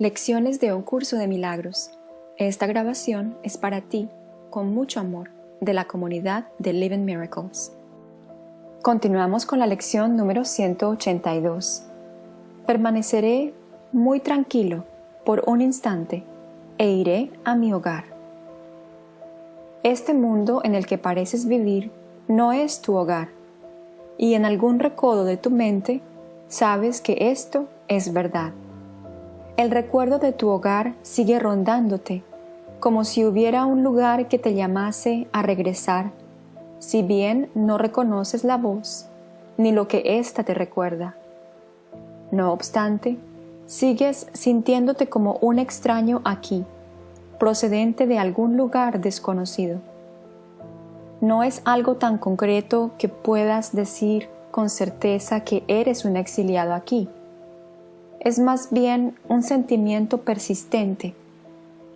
Lecciones de un curso de milagros. Esta grabación es para ti, con mucho amor, de la comunidad de Living Miracles. Continuamos con la lección número 182. Permaneceré muy tranquilo por un instante e iré a mi hogar. Este mundo en el que pareces vivir no es tu hogar, y en algún recodo de tu mente sabes que esto es verdad. El recuerdo de tu hogar sigue rondándote, como si hubiera un lugar que te llamase a regresar, si bien no reconoces la voz ni lo que ésta te recuerda. No obstante, sigues sintiéndote como un extraño aquí, procedente de algún lugar desconocido. No es algo tan concreto que puedas decir con certeza que eres un exiliado aquí es más bien un sentimiento persistente,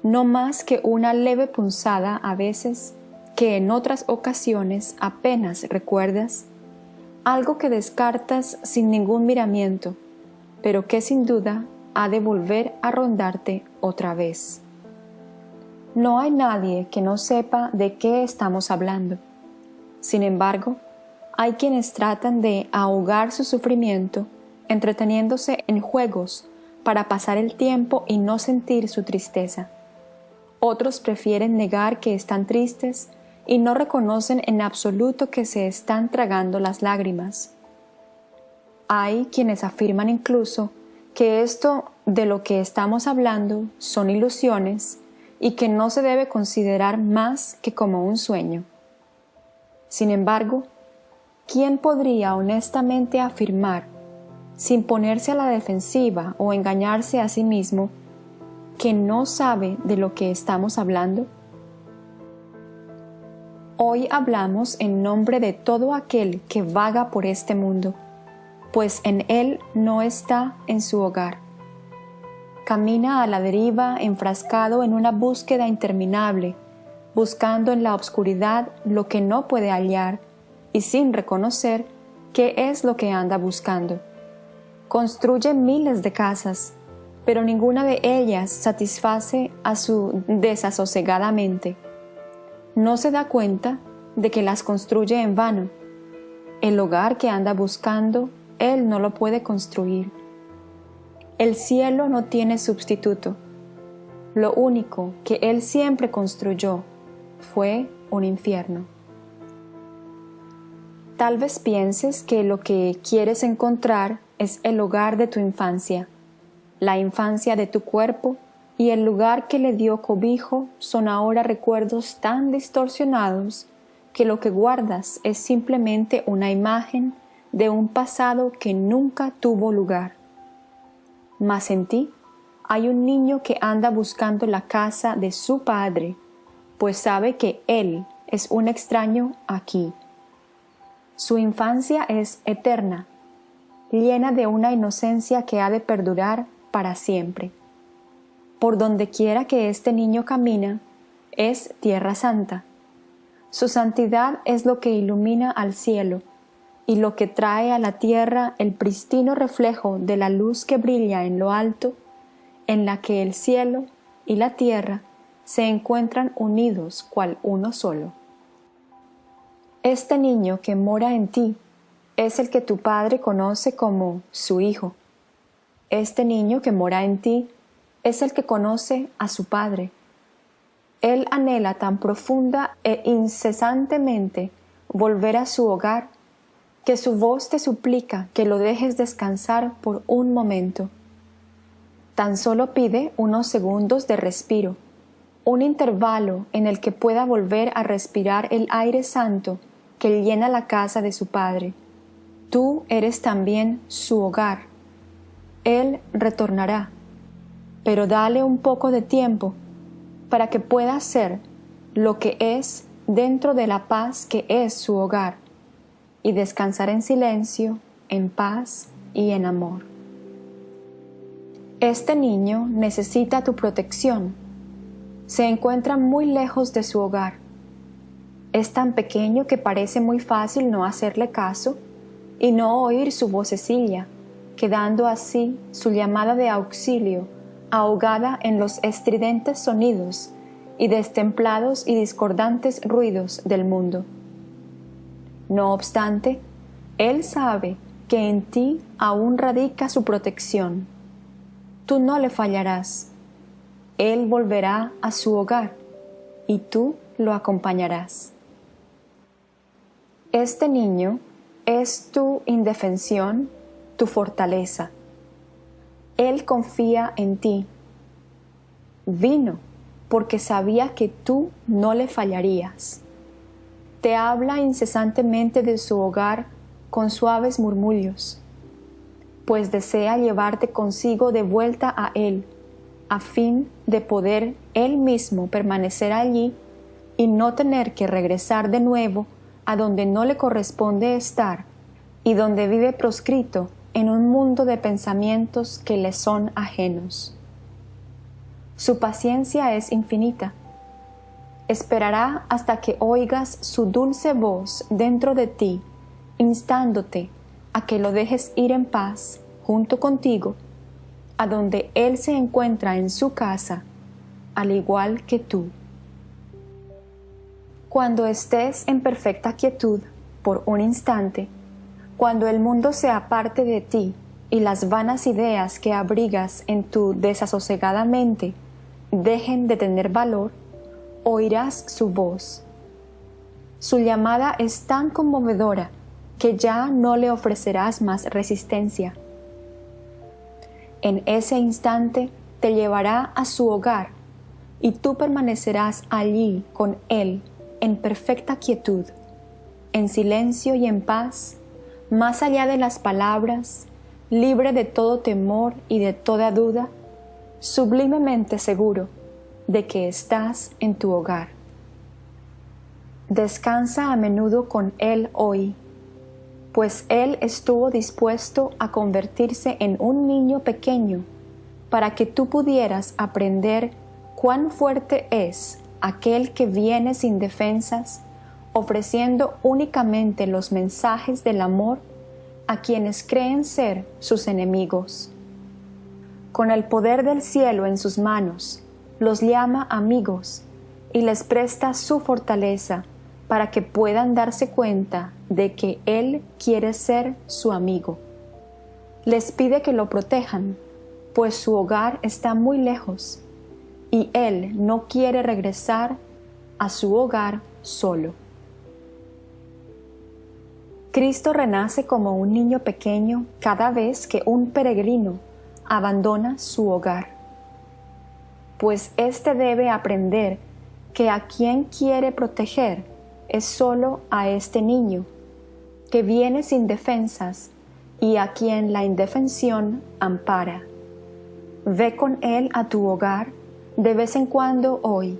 no más que una leve punzada a veces que en otras ocasiones apenas recuerdas, algo que descartas sin ningún miramiento, pero que sin duda ha de volver a rondarte otra vez. No hay nadie que no sepa de qué estamos hablando. Sin embargo, hay quienes tratan de ahogar su sufrimiento entreteniéndose en juegos para pasar el tiempo y no sentir su tristeza. Otros prefieren negar que están tristes y no reconocen en absoluto que se están tragando las lágrimas. Hay quienes afirman incluso que esto de lo que estamos hablando son ilusiones y que no se debe considerar más que como un sueño. Sin embargo, ¿quién podría honestamente afirmar sin ponerse a la defensiva o engañarse a sí mismo, que no sabe de lo que estamos hablando? Hoy hablamos en nombre de todo aquel que vaga por este mundo, pues en él no está en su hogar. Camina a la deriva enfrascado en una búsqueda interminable, buscando en la oscuridad lo que no puede hallar y sin reconocer qué es lo que anda buscando construye miles de casas, pero ninguna de ellas satisface a su desasosegadamente. mente. No se da cuenta de que las construye en vano. El hogar que anda buscando, él no lo puede construir. El cielo no tiene sustituto. Lo único que él siempre construyó fue un infierno. Tal vez pienses que lo que quieres encontrar es el hogar de tu infancia. La infancia de tu cuerpo y el lugar que le dio cobijo son ahora recuerdos tan distorsionados que lo que guardas es simplemente una imagen de un pasado que nunca tuvo lugar. Mas en ti hay un niño que anda buscando la casa de su padre, pues sabe que él es un extraño aquí. Su infancia es eterna llena de una inocencia que ha de perdurar para siempre. Por donde quiera que este niño camina, es tierra santa. Su santidad es lo que ilumina al cielo y lo que trae a la tierra el pristino reflejo de la luz que brilla en lo alto, en la que el cielo y la tierra se encuentran unidos cual uno solo. Este niño que mora en ti es el que tu Padre conoce como su Hijo. Este niño que mora en ti es el que conoce a su Padre. Él anhela tan profunda e incesantemente volver a su hogar que su voz te suplica que lo dejes descansar por un momento. Tan solo pide unos segundos de respiro, un intervalo en el que pueda volver a respirar el aire santo que llena la casa de su Padre. Tú eres también su hogar. Él retornará, pero dale un poco de tiempo para que pueda ser lo que es dentro de la paz que es su hogar y descansar en silencio, en paz y en amor. Este niño necesita tu protección. Se encuentra muy lejos de su hogar. Es tan pequeño que parece muy fácil no hacerle caso y no oír su vocecilla, quedando así su llamada de auxilio ahogada en los estridentes sonidos y destemplados y discordantes ruidos del mundo. No obstante, Él sabe que en ti aún radica su protección. Tú no le fallarás. Él volverá a su hogar y tú lo acompañarás. Este niño es tu indefensión, tu fortaleza. Él confía en ti. Vino porque sabía que tú no le fallarías. Te habla incesantemente de su hogar con suaves murmullos, pues desea llevarte consigo de vuelta a Él, a fin de poder Él mismo permanecer allí y no tener que regresar de nuevo a donde no le corresponde estar y donde vive proscrito en un mundo de pensamientos que le son ajenos. Su paciencia es infinita. Esperará hasta que oigas su dulce voz dentro de ti, instándote a que lo dejes ir en paz junto contigo, a donde Él se encuentra en su casa, al igual que tú. Cuando estés en perfecta quietud por un instante, cuando el mundo se aparte de ti y las vanas ideas que abrigas en tu desasosegada mente dejen de tener valor, oirás su voz. Su llamada es tan conmovedora que ya no le ofrecerás más resistencia. En ese instante te llevará a su hogar y tú permanecerás allí con él en perfecta quietud, en silencio y en paz, más allá de las palabras, libre de todo temor y de toda duda, sublimemente seguro de que estás en tu hogar. Descansa a menudo con Él hoy, pues Él estuvo dispuesto a convertirse en un niño pequeño para que tú pudieras aprender cuán fuerte es aquel que viene sin defensas, ofreciendo únicamente los mensajes del amor a quienes creen ser sus enemigos. Con el poder del cielo en sus manos, los llama amigos y les presta su fortaleza para que puedan darse cuenta de que Él quiere ser su amigo. Les pide que lo protejan, pues su hogar está muy lejos y él no quiere regresar a su hogar solo. Cristo renace como un niño pequeño cada vez que un peregrino abandona su hogar, pues éste debe aprender que a quien quiere proteger es solo a este niño, que viene sin defensas y a quien la indefensión ampara. Ve con él a tu hogar de vez en cuando hoy.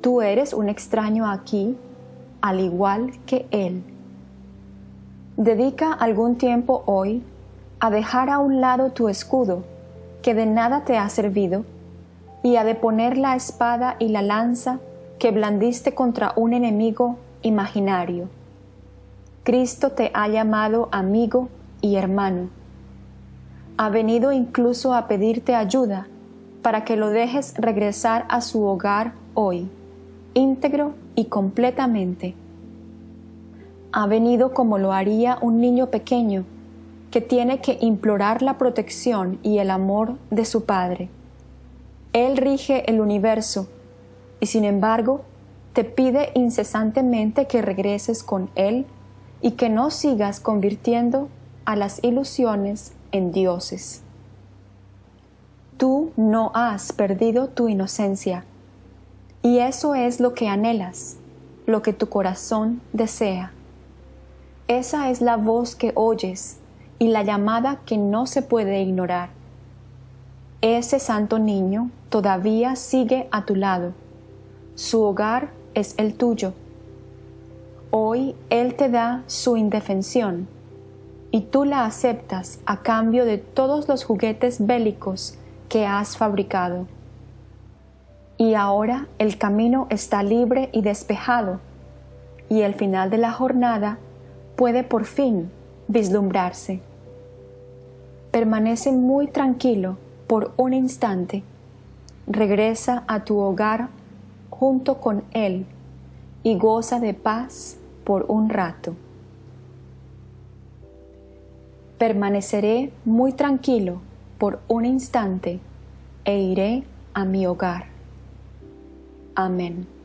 Tú eres un extraño aquí, al igual que Él. Dedica algún tiempo hoy a dejar a un lado tu escudo, que de nada te ha servido, y a deponer la espada y la lanza que blandiste contra un enemigo imaginario. Cristo te ha llamado amigo y hermano. Ha venido incluso a pedirte ayuda para que lo dejes regresar a su hogar hoy, íntegro y completamente. Ha venido como lo haría un niño pequeño que tiene que implorar la protección y el amor de su Padre. Él rige el universo y sin embargo te pide incesantemente que regreses con Él y que no sigas convirtiendo a las ilusiones en dioses. Tú no has perdido tu inocencia. Y eso es lo que anhelas, lo que tu corazón desea. Esa es la voz que oyes y la llamada que no se puede ignorar. Ese santo niño todavía sigue a tu lado. Su hogar es el tuyo. Hoy Él te da su indefensión y tú la aceptas a cambio de todos los juguetes bélicos que has fabricado. Y ahora el camino está libre y despejado, y el final de la jornada puede por fin vislumbrarse. Permanece muy tranquilo por un instante, regresa a tu hogar junto con Él y goza de paz por un rato. Permaneceré muy tranquilo por un instante e iré a mi hogar. Amén.